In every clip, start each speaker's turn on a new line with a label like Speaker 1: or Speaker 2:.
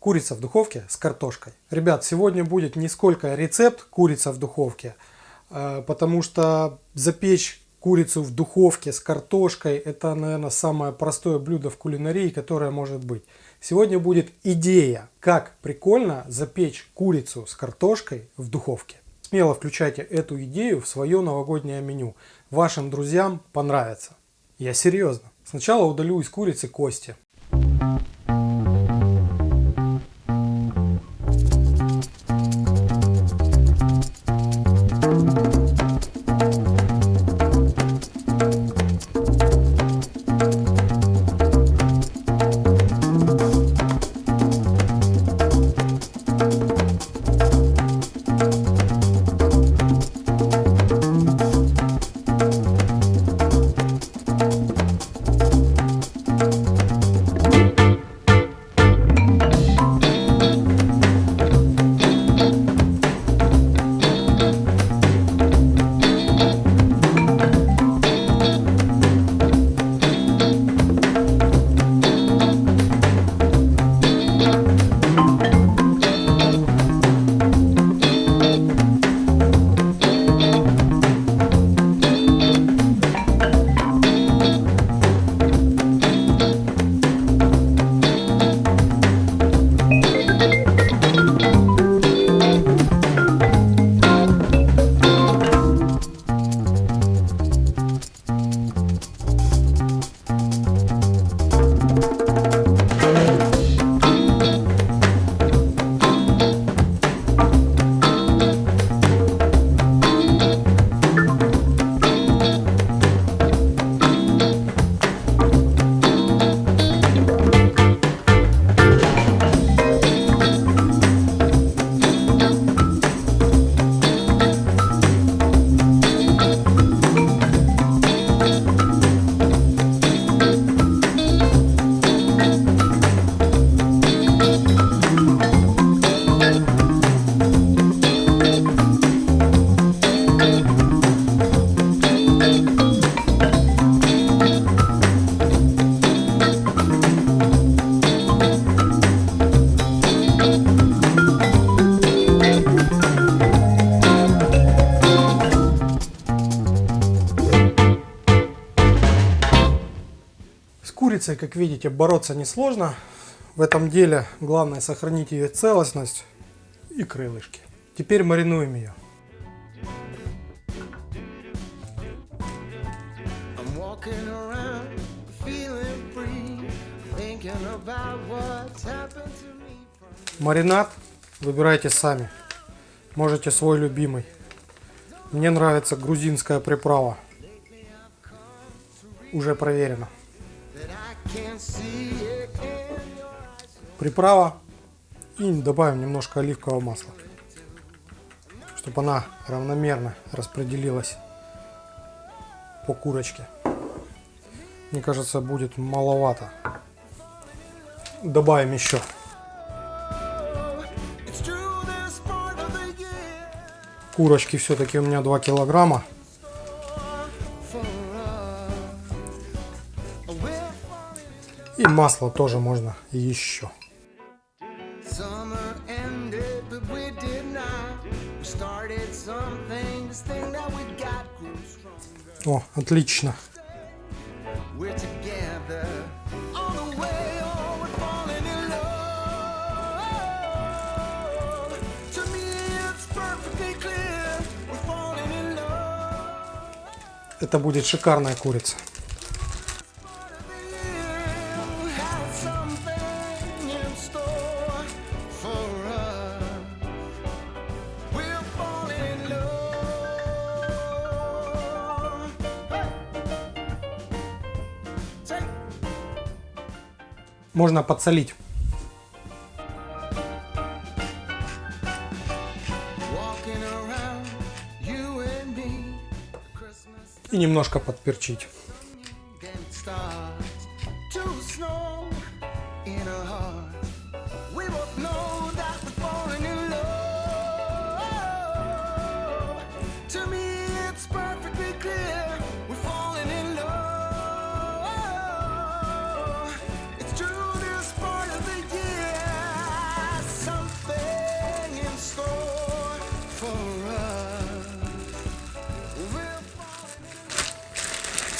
Speaker 1: Курица в духовке с картошкой. Ребят, сегодня будет не сколько рецепт курица в духовке, э, потому что запечь курицу в духовке с картошкой это, наверное, самое простое блюдо в кулинарии, которое может быть. Сегодня будет идея, как прикольно запечь курицу с картошкой в духовке. Смело включайте эту идею в свое новогоднее меню. Вашим друзьям понравится. Я серьезно. Сначала удалю из курицы кости. Курицей, как видите, бороться несложно. В этом деле главное сохранить ее целостность и крылышки. Теперь маринуем ее. Маринад выбирайте сами. Можете свой любимый. Мне нравится грузинская приправа. Уже проверено. Приправа. И добавим немножко оливкового масла. Чтобы она равномерно распределилась по курочке. Мне кажется, будет маловато. Добавим еще. Курочки все-таки у меня 2 килограмма. И масло тоже можно еще. О, отлично. Это будет шикарная курица. Можно подсолить. И немножко подперчить.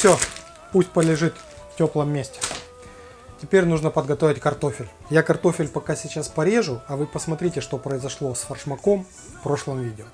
Speaker 2: Все, пусть полежит в теплом месте. Теперь нужно подготовить картофель. Я картофель пока сейчас порежу, а вы посмотрите, что произошло с фаршмаком в прошлом видео.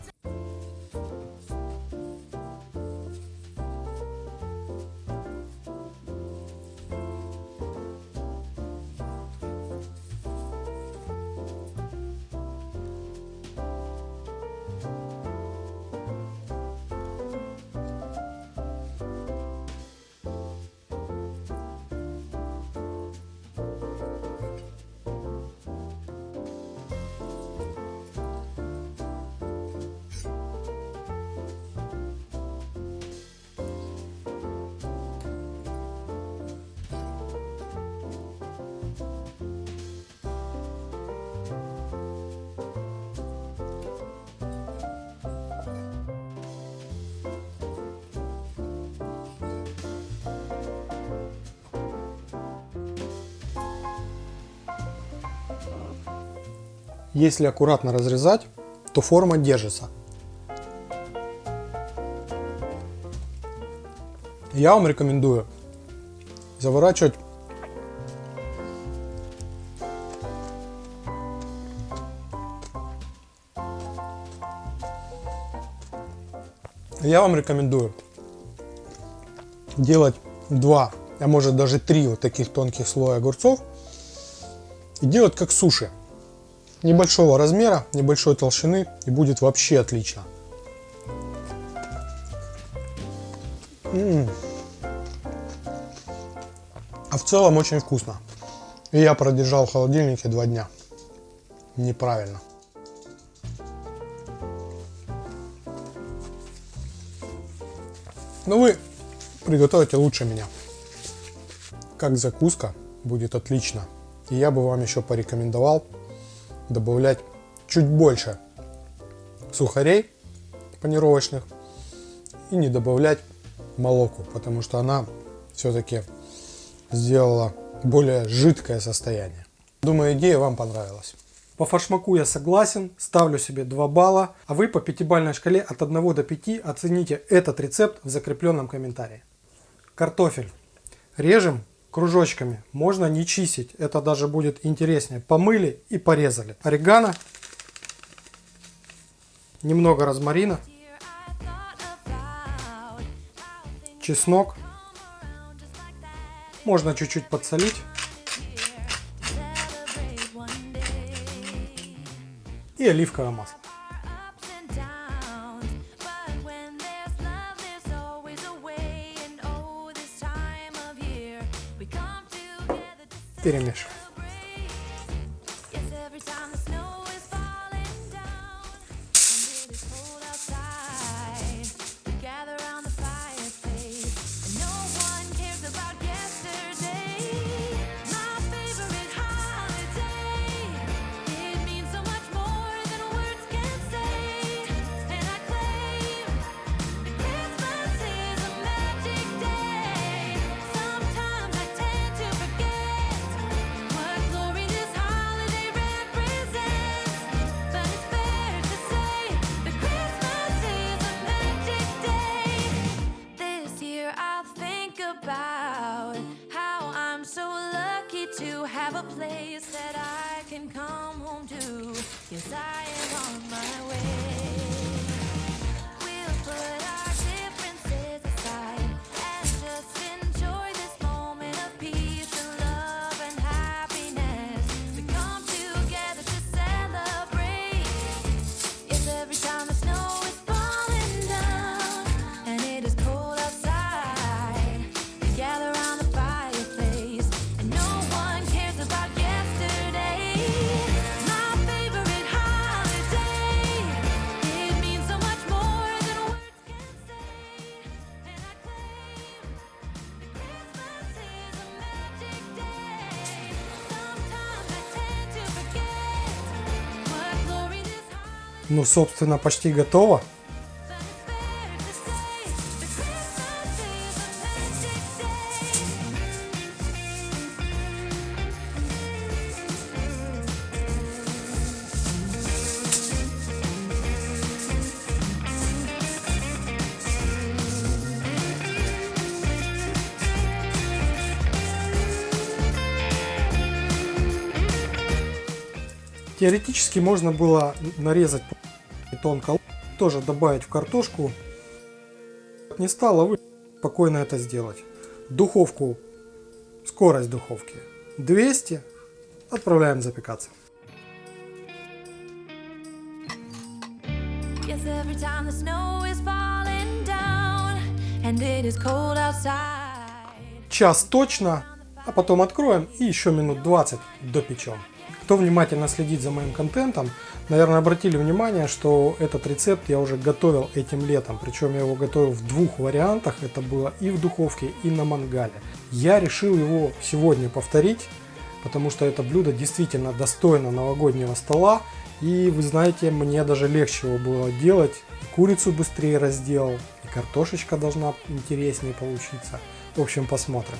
Speaker 2: Если аккуратно разрезать, то форма держится. Я вам рекомендую заворачивать я вам рекомендую делать два, а может даже три вот таких тонких слоя огурцов и делать как суши небольшого размера, небольшой толщины и будет вообще отлично. М -м -м. А в целом очень вкусно. И я продержал в холодильнике два дня. Неправильно. Но вы приготовите лучше меня. Как закуска будет отлично. И я бы вам еще порекомендовал добавлять чуть больше сухарей панировочных и не добавлять молоку, потому что она все-таки сделала более жидкое состояние. Думаю, идея вам понравилась. По фаршмаку я согласен, ставлю себе 2 балла, а вы по пятибалльной шкале от 1 до 5 оцените этот рецепт в закрепленном комментарии. Картофель. Режем кружочками. Можно не чистить, это даже будет интереснее. Помыли и порезали. Орегано. Немного розмарина. Чеснок. Можно чуть-чуть подсолить. И оливковое масло. Перемешиваем. Ну, собственно, почти готово.
Speaker 3: Теоретически можно было нарезать тонко, тоже добавить в картошку. Не стало, вы спокойно это сделать. Духовку, скорость духовки 200, отправляем запекаться. Час точно, а потом откроем и еще минут 20 допечем. Кто внимательно следит за моим контентом, наверное, обратили внимание, что этот рецепт я уже готовил этим летом. Причем я его готовил в двух вариантах. Это было и в духовке, и на мангале. Я решил его сегодня повторить, потому что это блюдо действительно достойно новогоднего стола. И вы знаете, мне даже легче его было делать. И курицу быстрее разделал, и картошечка должна интереснее получиться. В общем, посмотрим.